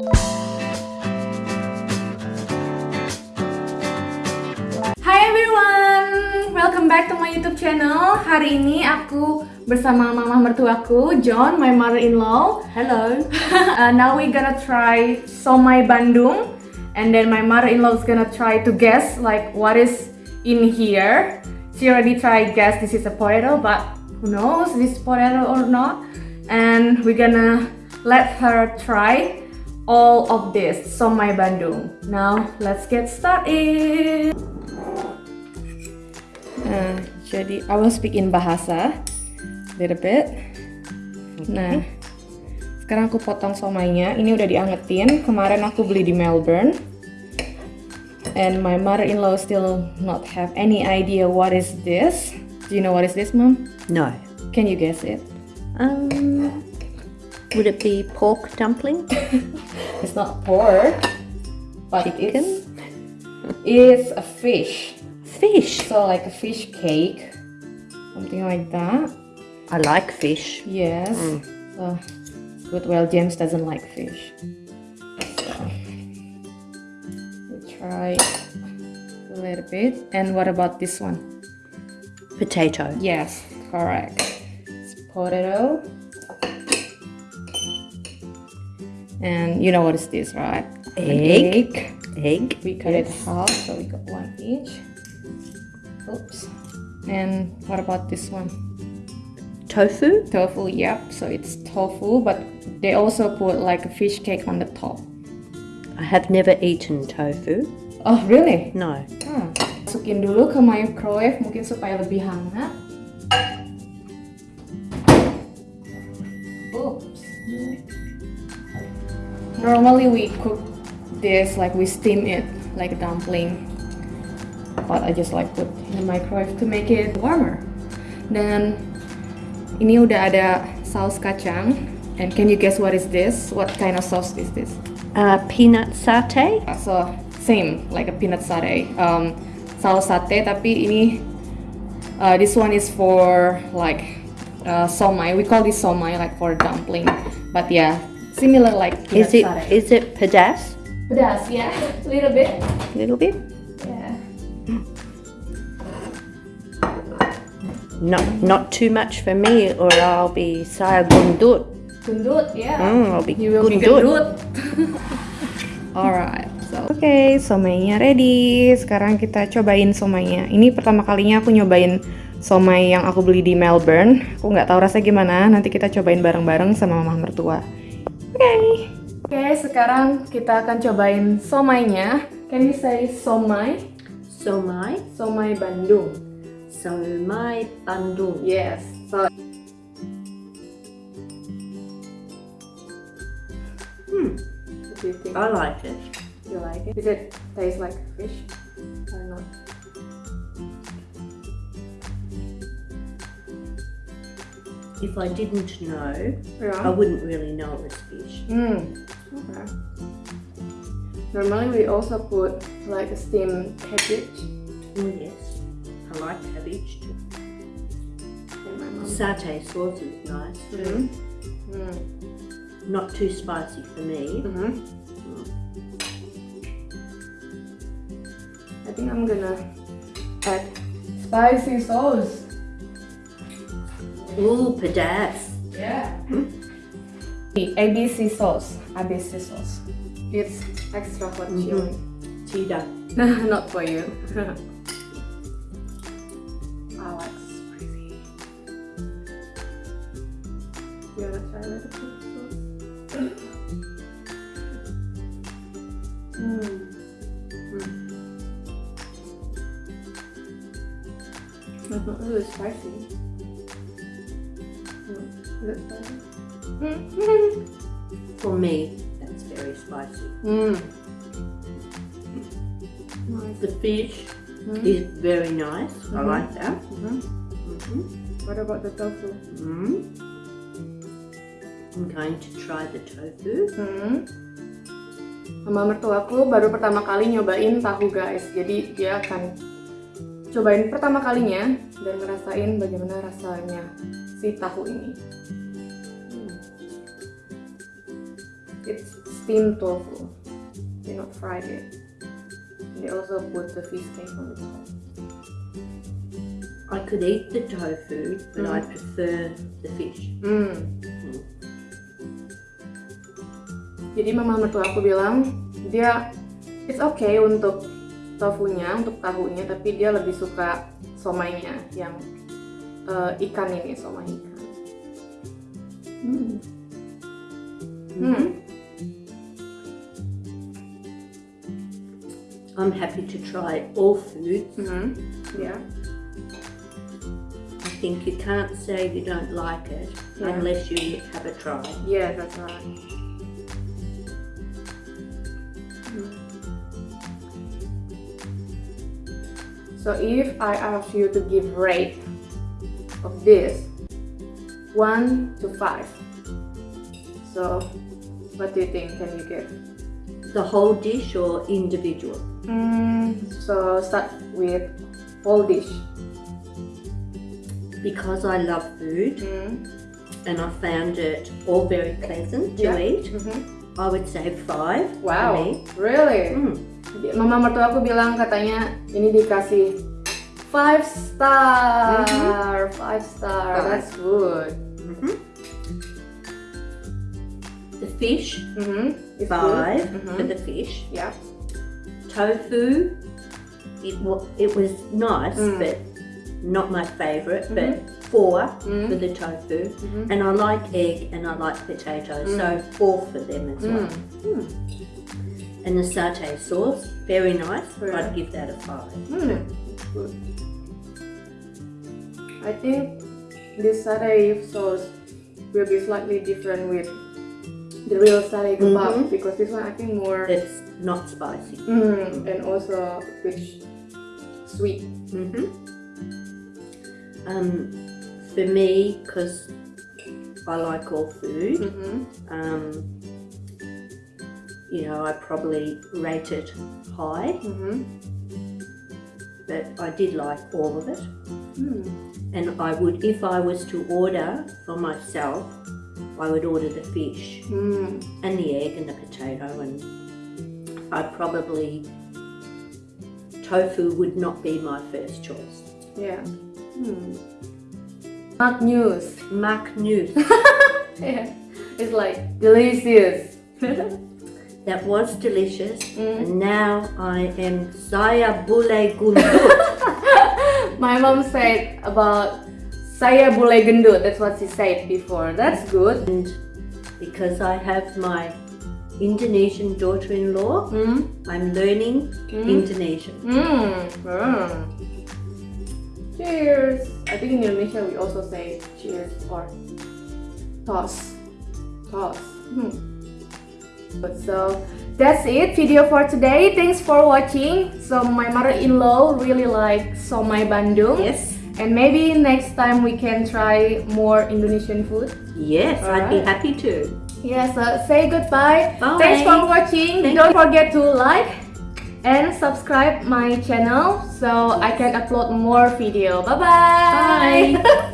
Hai everyone, welcome back to my YouTube channel. Hari ini aku bersama mama mertuaku, John, my mother-in-law. Hello. uh, now we gonna try somai Bandung, and then my mother-in-law is gonna try to guess like what is in here. She already tried guess this is a potato, but who knows this is potato or not? And we're gonna let her try all of this somai Bandung. Now let's get started. Nah, jadi I will speak in bahasa little bit. Nah, sekarang aku potong somainya. Ini udah diangetin. Kemarin aku beli di Melbourne. And my mother-in-law still not have any idea what is this. Do you know what is this, mom? No. Can you guess it? Um, would it be pork dumpling? It's not pork, but Chicken? it's it's a fish. Fish. So like a fish cake, something like that. I like fish. Yes. Mm. So good. Well, James doesn't like fish. So we try a little bit. And what about this one? Potato. Yes, correct. It's potato. And you know what is this, right? Egg. egg. Egg. We cut it half, so we got one each. Oops. And what about this one? Tofu. Tofu, yep. So it's tofu, but they also put like a fish cake on the top. I have never eaten tofu. Oh, really? No. Hmm. Masukin dulu ke microwave mungkin supaya lebih hangat. Oops. Normally we cook this like we steam it like a dumpling. But I just like put in the microwave to make it warmer. Dan ini udah ada saus kacang. And can you guess what is this? What kind of sauce is this? Uh, peanut satay. So same like a peanut satay. Um, saus sate tapi ini uh, this one is for like uh, somai. We call this somai like for dumpling. But yeah, similar like peanut Is it satay. is it pedas? Pedas, yeah, a little bit. A little bit. Yeah. Not not too much for me, or I'll be saya gundut. Gendut, yeah. Mm, I'll be You will be gundut. Alright, so oke, okay, somainya ready. Sekarang kita cobain somainya. Ini pertama kalinya aku nyobain somai yang aku beli di Melbourne. Aku nggak tahu rasanya gimana. Nanti kita cobain bareng-bareng sama mama mertua. Oke. Okay. Okay, sekarang kita akan cobain somainya. Can you say somai? Somai. Somai Bandung. Somai Bandung. Yes. So Hmm. what do you think? I like it. You like it? Does it taste like fish or not? If I didn't know, I wouldn't really know it was fish. Mm. Okay. Normally we also put like a steamed cabbage. Oh yes, I like cabbage too. in. Satay sauce is nice. Mm. Mm. Not too spicy for me. Mhm. I think I'm gonna add spicy sauce. Ooh, pedas. Yeah. The ABC sauce. ABC sauce. It's extra for Mhm. chili. Cheetah. Not for you. I like spicy. You wanna try a little bit? Mm. It's not really spicy. Mm. Is it spicy? Mm. For me, that's very spicy. mm. Nice. The fish Mm. is very nice. I Mhm. like that. Mhm. Mhm. What about the tofu? Mm. I'm going to try the tofu. Hmm. Mama mertuaku baru pertama kali nyobain tahu guys. Jadi dia akan cobain pertama kalinya dan ngerasain bagaimana rasanya si tahu ini. Hmm. It's steamed tofu. They not fried it. They also put the fish cake on the top. I could eat the tofu, but I Mm. prefer the fish. Hmm. Jadi mama mertua aku bilang dia it's okay untuk tofunya, untuk tahunya, tapi dia lebih suka somainya yang eh, ikan ini, somai ikan. Hmm. Hmm. I'm happy to try all foods. Hmm. Yeah. I think you can't say you don't like it Yeah. unless you have a try. Yeah, that's right. So if I ask you to give rate of this, one to five. So what do you think can you give? The whole dish or individual? Mm, so start with whole dish. Because I love food Mm. and I found it all very pleasant to Yeah. eat, Mhm. I would say five. for Wow, really? Mm. Mama mertua aku bilang katanya ini dikasih five star, five star. That's good. Mhm. The fish, Mm-hmm. It's five for Mhm. the fish. Yeah. Tofu, it, it was nice, Mm. but not my favourite, but four Mm. for the tofu. Mhm. And I like egg and I like potatoes, so four for them as well. Mm. And the satay sauce, very nice. I'd give that a five. Mm. Good. I think this satay sauce will be slightly different with the real satay kebab Mhm. because this one I think more It's not spicy. mm, and also rich, sweet. hmm Um, for me, because I like all food, Mm-hmm. um, you know, I probably rate it high, Mm-hmm. But I did like all of it. Mm. And I would, if I was to order for myself, I would order the fish Mm. and the egg and the potato, and I probably tofu would not be my first choice. Yeah. Hmm. Not news. Mac news. Yeah. It's like delicious. That was delicious, Mm. and now I am saya bule gundut. My mom said about saya boleh gendut. That's what she said before. That's good. and because I have my Indonesian daughter-in-law, Mm. I'm learning Indonesian. Mm. Mm. Cheers. I think in Indonesia we also say cheers or toss. Toss. Hmm. But so that's it video for today. Thanks for watching. So my mother-in-law really like somai Bandung. Yes, And maybe next time we can try more Indonesian food. yes, I'd be happy to. Yes, uh, say goodbye. Bye. Thanks for watching. Thank Don't forget to like and subscribe my channel so I can upload more video. Bye-bye. Bye.